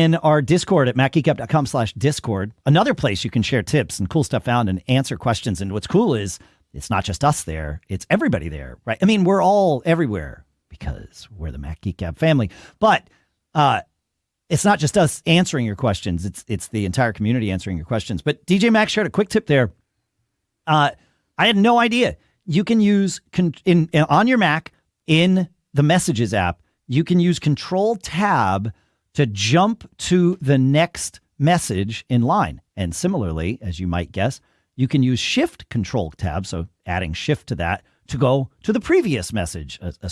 in our Discord at macgeekgab.com slash Discord. Another place you can share tips and cool stuff found and answer questions. And what's cool is it's not just us there, it's everybody there, right? I mean, we're all everywhere because we're the Mac Geek Gab family. But uh, it's not just us answering your questions, it's it's the entire community answering your questions. But DJ Mac shared a quick tip there. Uh, I had no idea. You can use con- in, in on your Mac in the Messages app, you can use Control Tab to jump to the next message in line. And similarly, as you might guess, you can use Shift Control Tab, so adding Shift to that, to go to the previous message,